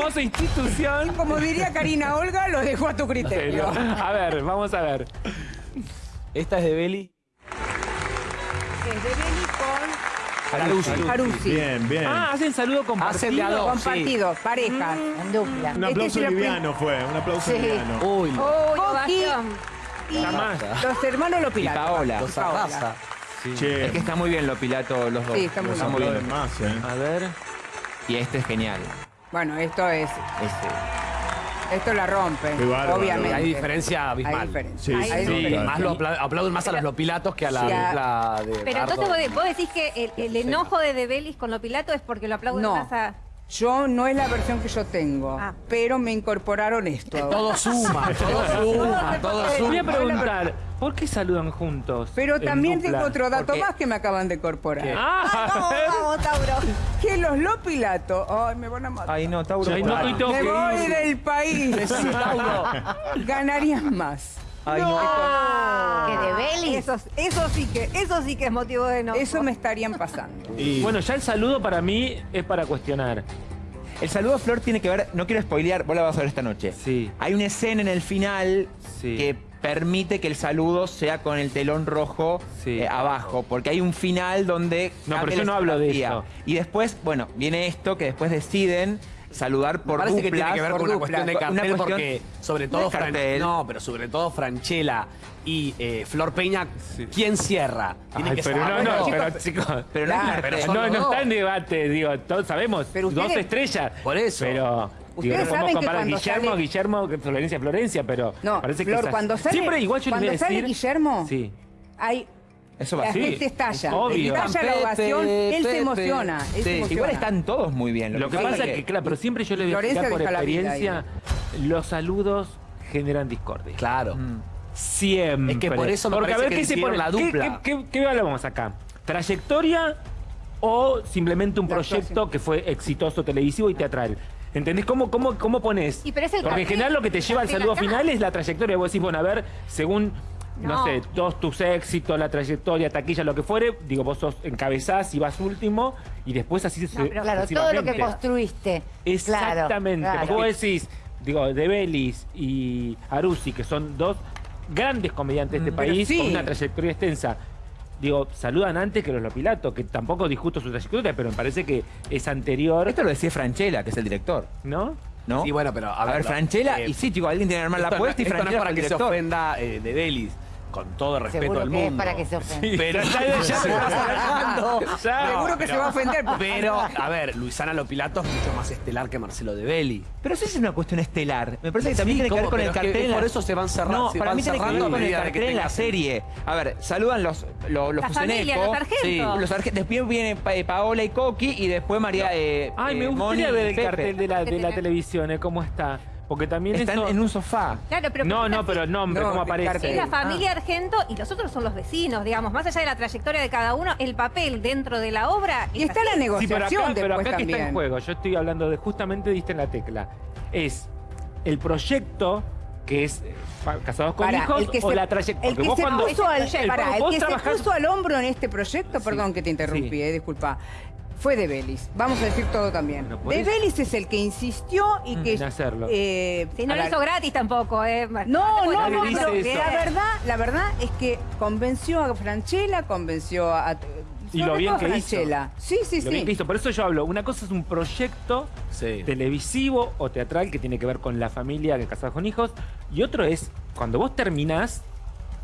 hermosa institución. Como diría Karina Olga, lo dejo a tu criterio. A ver, vamos a ver. Esta es de Beli. Es de Beli con Carusi. Carusi. Bien, bien. Ah, hacen saludo Hacen de a compartido. dos. Compartido, pareja. En dupla. un este aplauso es el liviano fue, un aplauso Sí. liviano. Uy, Uy, y Jamás. los hermanos Y Lopilato. Paola. los arrasa. Che, Es que está muy bien lo pilato los dos. Sí, está muy los bien. muy aplauden más, eh. A ver. Y este es genial. Bueno, esto es, Este. esto la rompe, bárbaro. obviamente. Hay diferencia abismal. Hay diferencia. Sí, Hay sí, diferencia. Más lo apla- aplauden más a los lopilatos que a la Sí, a- dupla de Pero entonces vos, vos decís que el, el enojo de Debelis con lo Pilato es porque lo aplauden No. más a... Yo no es la versión que yo tengo, Ah. pero me incorporaron esto. ahora. Todo suma, todo suma, todo Voy a suma. preguntar, ¿por qué saludan juntos? Pero también tengo otro dato más que me acaban de incorporar. ¿Qué? Ah, ver. vamos, Tauro. Que los Lopilato, ay, me van a matar. Ay, no, Tauro. Ay, no, me voy del país. Ganarían más. Ay, no. Que Debelis. Eso, eso sí que, eso sí que es motivo de enojo. Eso me estarían pasando. Y Bueno, ya el saludo para mí es para cuestionar. El saludo a Flor tiene que ver, no quiero spoilear, vos la vas a ver esta noche. Sí. Hay una escena en el final Sí. que permite que el saludo sea con el telón rojo Sí. eh, abajo, porque hay un final donde... No, pero yo no hablo de eso. Y después, bueno, viene esto que después deciden saludar por Parece que duplas, tiene que ver con una duplas. cuestión de cartel cuestión- porque sobre no todo Fran- no, pero sobre todo Franchella y eh, Flor Peña, ¿quién cierra? Tiene Ay, que pero no, no, pero chicos. Pero no Claro, no, está en debate, digo, todos sabemos, Pero dos estrellas. Por eso. Pero, digo, no podemos saben que cuando Guillermo, sale- Guillermo, Florencia, Florencia, pero No, parece que Flor, esas- cuando sale, Siempre igual yo les voy cuando a sale decir... Guillermo, Sí. hay Eso va la Sí, gente estalla. obvio. Estalla la Pepe, ovación, él se emociona. Él se Sí, emociona. Igual están todos muy bien. Lo que pasa es que, claro, pero siempre yo les voy a explicar por experiencia, los saludos generan discordia. Claro. Siempre. Es que por eso me Porque a ver que qué se pone. la ¿Qué- dupla. ¿Qué, qué, qué hablamos acá? ¿Trayectoria o simplemente un La proyecto actuación. que fue exitoso televisivo y teatral? ¿Entendés? ¿Cómo, cómo, cómo pones? Y pero es el Porque en general lo que te lleva al saludo acá. final es la trayectoria. Vos decís, bueno, a ver, según, no, No. sé, todos tus éxitos, la trayectoria, taquilla, lo que fuere, digo, vos sos encabezás y vas último y después así se No, Claro, todo lo que construiste. Exactamente. Claro, vos decís, digo, de Belis y Arusi, que son dos grandes comediantes de este Pero país sí. con una trayectoria extensa. Digo, saludan antes que los Lopilato, que tampoco discuto su trayectoria, pero me parece que es anterior, Esto lo decía Franchella, que es el director, ¿no? ¿no? Sí, bueno, pero a A ver, ver, Franchella, eh, y sí, chico, alguien tiene que armar la no- apuesta y esto no es Franchella para que se ofenda eh, de Delis, con todo el respeto Seguro que mundo. es para que se ofenda. Pero Ya- ya se está acercando. Ya. Seguro que se va a ofender. Pero, a ver, Luisana Lopilato es mucho más estelar que Marcelo de Belli. Pero eso es una cuestión estelar. Me parece que también Sí, tiene que ver con el Pero es que cartel. por eso se van cerrando- No, se para van mí tiene que ver cerrando a con el medida de que cartel en la serie. A ver, saludan los, los, los La familia, Fuseneco. los sargentos. Sí, los sargentos. Después viene Pa- eh, Paola y Coqui y después María. eh, Ay, me eh, gustaría Moni ver el Pepe. cartel de la, de la televisión, ¿eh? ¿Cómo está? Porque también Están eso... en un sofá. Claro, pero No, no, pero el nombre, No, ¿cómo aparece? Es la Ah. familia Argento y los otros son los vecinos, digamos. Más allá de la trayectoria de cada uno, el papel dentro de la obra. Y es está la así. Sí, pero negociación acá, pero acá que está en juego. Yo estoy hablando de, justamente diste en la tecla. Es el proyecto que es eh, casados con hijos el que o se- la trayectoria. El que se cuando puso al, el- que se puso al hombro en este proyecto, perdón que te interrumpí, Sí. eh, disculpa, fue de Belis. Vamos a decir todo también. Bueno, de eso- Belis es el que insistió y que... En hacerlo. eh, Si no lo hizo gratis tampoco, ¿eh? No, no, no, pero la verdad, la verdad es que convenció a Franchella, convenció a... Y lo bien que hizo. Sí, sí, Lo bien sí. que hizo. Por eso yo hablo, una cosa es un proyecto Sí. televisivo o teatral que tiene que ver con la familia que casados con hijos. Y otro es, cuando vos terminás,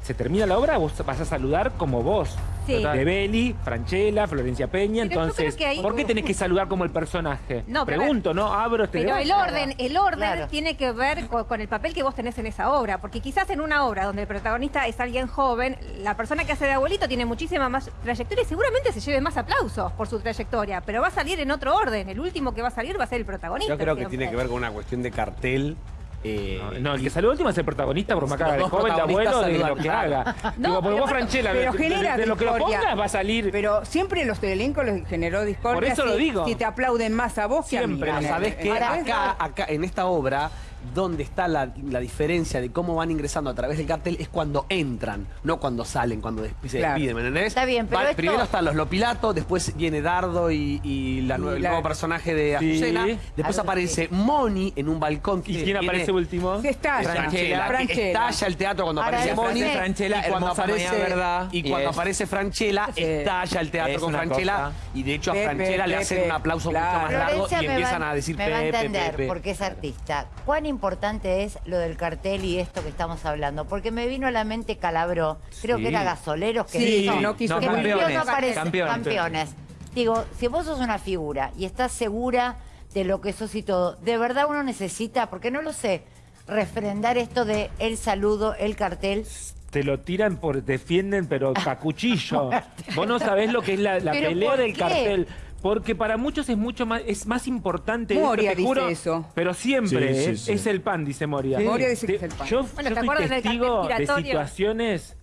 se termina la obra, vos vas a saludar como vos. Sí. De Beli, Franchella, Florencia Peña. Pero Entonces, ahí- ¿por qué tenés que saludar como el personaje? No, Pregunto, ¿no? Abro este Pero el orden, el orden Claro. tiene que ver con, con el papel que vos tenés en esa obra, porque quizás en una obra donde el protagonista es alguien joven, la persona que hace de abuelito tiene muchísima más trayectoria y seguramente se lleve más aplausos por su trayectoria, pero va a salir en otro orden, el último que va a salir va a ser el protagonista. Yo creo que siempre. tiene que ver con una cuestión de cartel. Eh, No, no, el que saluda último es el protagonista por más que haga de Los joven, de abuelo, de lo que haga. No, Digo, pero vos, Franchella, Pero de, de- genera de lo que lo pongas va a salir. Pero siempre los elenco les generó discordia. Por eso si, lo digo. si te aplauden más a vos que a mí. Siempre, Eh, ¿sabés qué? Ahora, Acá, acá, en esta obra, dónde está la, la diferencia de cómo van ingresando a través del cartel es cuando entran, no cuando salen, cuando des- se Claro. despiden, ¿me entendés? Está bien, pero Va- esto- Primero están los Lopilato, después viene Dardo y, y la nue- el la- nuevo personaje de Sí. Azucena. Después ver, aparece Moni en un balcón. ¿Y que quién viene- aparece último? Sí, estalla. Franchella. que Franchella. estalla el teatro cuando Ahora, aparece Moni. Franchella, y cuando aparece, Verdad, y y cuando es- aparece Franchella, Sí. estalla el teatro Es con Franchella. cosa. Y de hecho a Pepe, Franchella le hacen Pepe, un aplauso claro. mucho más largo Florencia y empiezan a decir me va a Pepe, entender Pepe. porque es artista. ¿Cuán importante es lo del cartel y esto que estamos hablando? Porque me vino a la mente Calabró, creo Sí. que era Gasoleros que Sí, hizo, no quiso que Campeones, no aparece- campeones. campeones. Digo, si vos sos una figura y estás segura de lo que sos y todo, ¿de verdad uno necesita, porque no lo sé, refrendar esto de el saludo, el cartel? Te lo tiran por defienden, pero a cuchillo. Vos no sabés lo que es la, la ¿Pero pelea del cartel. Porque para muchos es mucho más, es más importante esto, Moria te dice juro, eso. Pero siempre Sí, sí, eh, sí. es el pan, dice Moria. Moria dice que Te- es el pan. Yo, Bueno, yo ¿te del testigo de situaciones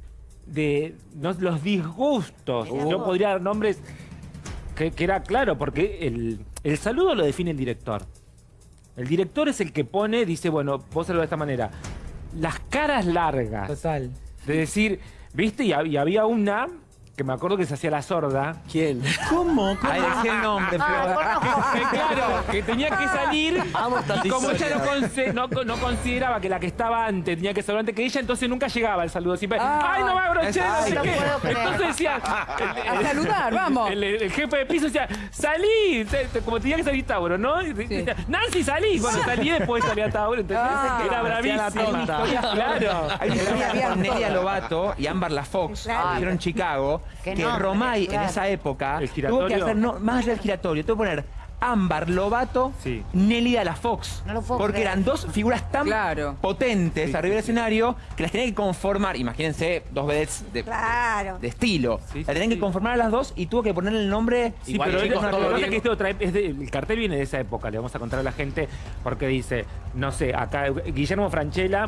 de no, los disgustos. Yo podría dar nombres que, que era claro, porque el, el saludo lo define el director. El director es el que pone, dice, bueno, vos saludas de esta manera. Las caras largas. Total. De decir, ¿viste? Y, y había una que me acuerdo que se hacía la sorda. ¿Quién? ¿Cómo? Ahí decía el nombre, Ah, pero... Que, claro, que tenía que salir. Amo esta Y como ella no, conse- no, no consideraba que la que estaba antes tenía que saludar antes que ella, entonces nunca llegaba al saludo. Siempre, Ah. ¡ay, no va a brochar! Ay, no sé no qué". puedo creer. Entonces decía. A saludar, vamos. El, el jefe de piso decía, salí, te- te- como tenía que salir Tauro, ¿no? Y decía, Nancy, salí. Cuando salí después salía Tauro, entonces Ah. era Hacía la bravísima. tonta. Claro. Hay una historia Había con Nelia. Lobato y Amber La Fox, Claro. que hicieron Chicago, Que Romay en esa época El tuvo que hacer, no, más allá del giratorio, tuvo que poner Ámbar Lobato, Sí. Nelly La Fox. No lo puedo porque creer. eran dos figuras tan Claro. potentes arriba del escenario que las tenían que conformar. Imagínense, dos vedettes de, Claro. de estilo. Sí, sí, la tenían sí. que conformar a las dos y tuvo que ponerle el nombre. Sí, Igual, pero chicos, lo- que que este otra es de- el cartel viene de esa época, le vamos a contar a la gente, porque dice, no sé, acá Guillermo Franchella,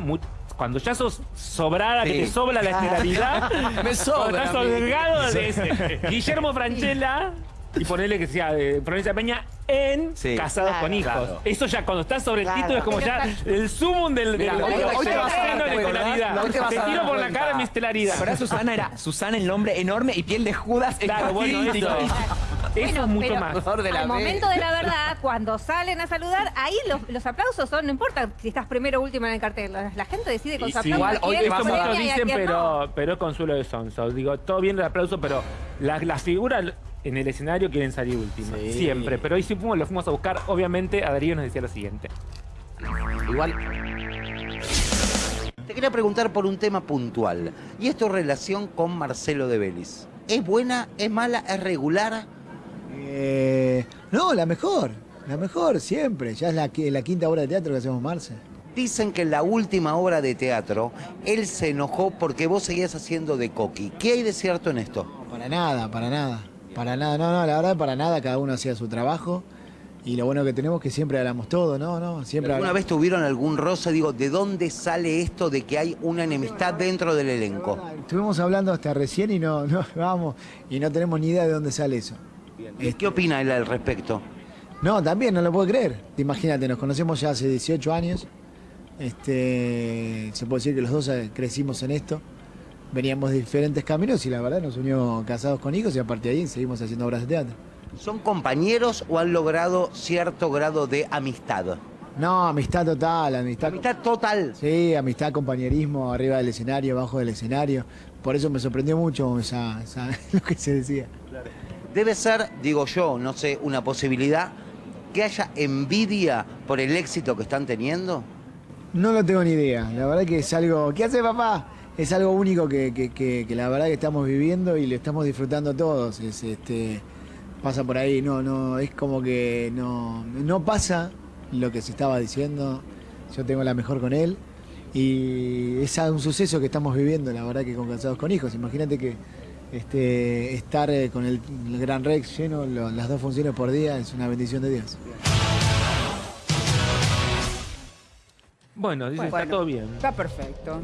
cuando ya sos sobrada, que te sobra la esmeralidad, Me sobra cuando estás holgado de ese, Guillermo Franchella, y ponerle que sea de Provincia de Peña en Sí. Casados Claro. con Hijos. Claro. Eso ya cuando estás sobre el Claro. título es como ya el sumum del, del- hoy te- hoy vas a dar tiro por la cara mi estelaridad. Para Susana era Susana el nombre enorme y piel de Judas Claro, bueno. Eso. Eso es mucho pero más. La al B. momento de la verdad, cuando salen a saludar, ahí los, los aplausos son, no importa si estás primero o último en el cartel, la, la gente decide con Y su sí, aplauso igual, hoy Esto premia muchos dicen, pero, no. pero es consuelo de sonso. Digo, todo bien el aplauso, pero las las figuras en el escenario quieren salir últimas. Sí. Siempre. Pero hoy sí fuimos, lo fuimos a buscar. Obviamente, a Darío nos decía lo siguiente. Igual, Te quería preguntar por un tema puntual. Y es tu relación con Marcelo de Vélez. ¿Es buena? ¿Es mala? ¿Es regular? Eh, no, la mejor. La mejor, siempre. Ya es la, qui- la quinta obra de teatro que hacemos Marce. Dicen que en la última obra de teatro, él se enojó porque vos seguías haciendo de coqui. ¿Qué hay de cierto en esto? No, para nada, para nada. Para nada, no, no, la verdad, para nada. Cada uno hacía su trabajo. Y lo bueno que tenemos es que siempre hablamos todo, ¿no? no siempre ¿Alguna hablamos. vez tuvieron algún roce? Digo, ¿de dónde sale esto de que hay una enemistad dentro del elenco? Estuvimos hablando hasta recién y no, no, vamos, y no tenemos ni idea de dónde sale eso. ¿Y ¿Qué opina él al respecto? No, también, no lo puedo creer. Imagínate, nos conocemos ya hace 18 años. Este, se puede decir que los dos eh, crecimos en esto. Veníamos de diferentes caminos y la verdad nos unió casados con hijos y a partir de ahí seguimos haciendo obras de teatro. ¿Son compañeros o han logrado cierto grado de amistad? No, amistad total, amistad. Amistad total. Sí, amistad, compañerismo, arriba del escenario, abajo del escenario. Por eso me sorprendió mucho esa, esa- lo que se decía. Debe ser, digo yo, no sé, una posibilidad que haya envidia por el éxito que están teniendo. No lo tengo ni idea. La verdad que es algo. ¿Qué hace papá? Es algo único que, que- que- la verdad que estamos viviendo y lo estamos disfrutando todos. Es, este, pasa por ahí, no, no, es como que no, no pasa lo que se estaba diciendo. Yo tengo la mejor con él. Y es un suceso que estamos viviendo, la verdad que con Casados con Hijos. Imagínate que este, estar eh, con el, el Gran Rex lleno, lo- las dos funciones por día, es una bendición de Dios. Bueno, dice, está Bueno. todo bien. Está perfecto.